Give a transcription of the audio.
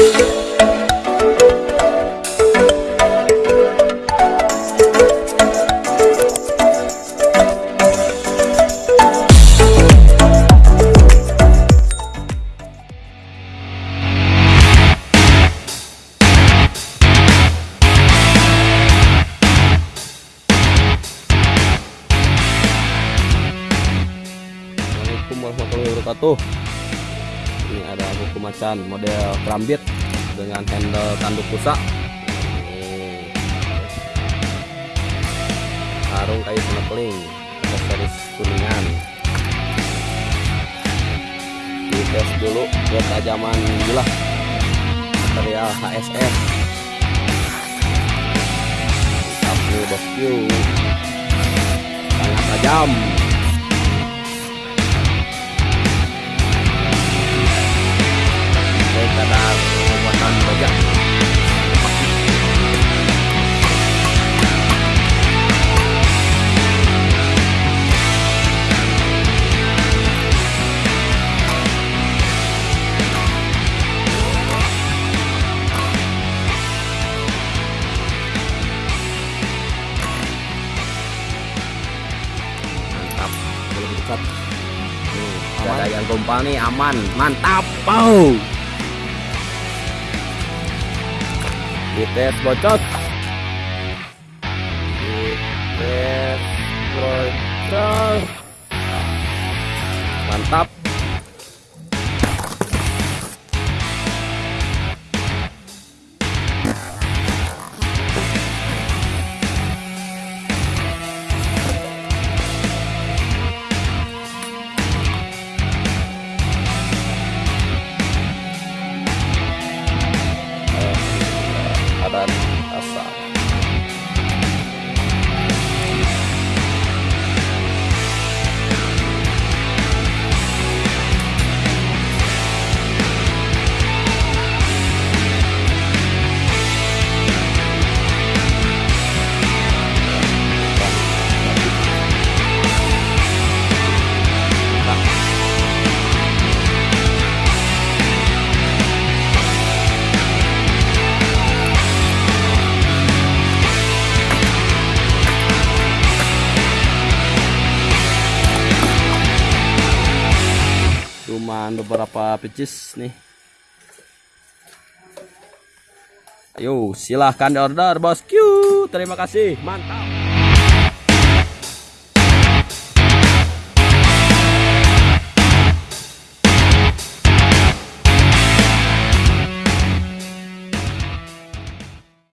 Assalamualaikum warahmatullahi wabarakatuh ini ada buku macan model kerambit dengan handle tanduk rusak. Sarung kayu snorkeling aksesoris kuningan. Dites dulu ketajaman bilah material HSS mantap nih bosku. Sangat tajam nih nggak ada yang tumpah nih aman. Mantap. Wow dites bocot. Dites bocot. Mantap cuman beberapa pieces nih. Ayo silahkan order bosku terima kasih. Mantap